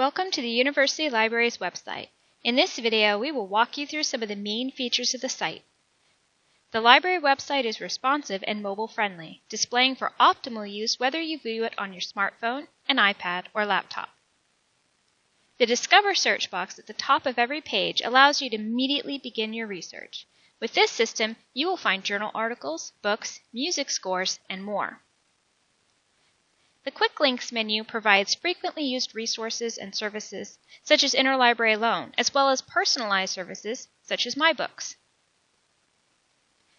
Welcome to the University Library's website. In this video, we will walk you through some of the main features of the site. The library website is responsive and mobile friendly, displaying for optimal use whether you view it on your smartphone, an iPad, or laptop. The Discover search box at the top of every page allows you to immediately begin your research. With this system, you will find journal articles, books, music scores, and more. The Quick Links menu provides frequently used resources and services, such as Interlibrary Loan, as well as personalized services, such as MyBooks.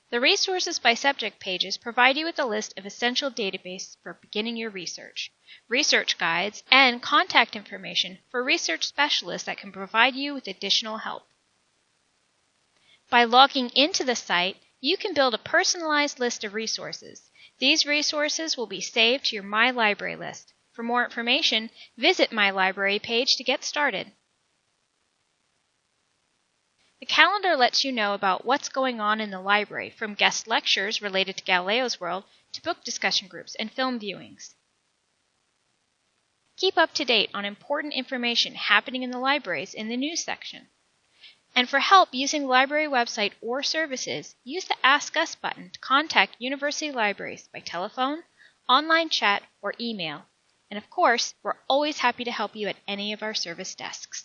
The Resources by Subject pages provide you with a list of essential databases for beginning your research, research guides, and contact information for research specialists that can provide you with additional help. By logging into the site, you can build a personalized list of resources. These resources will be saved to your My Library list. For more information, visit My Library page to get started. The calendar lets you know about what's going on in the library, from guest lectures related to Galileo's World to book discussion groups and film viewings. Keep up to date on important information happening in the libraries in the news section. And for help using library website or services, use the Ask Us button to contact university libraries by telephone, online chat, or email. And of course, we're always happy to help you at any of our service desks.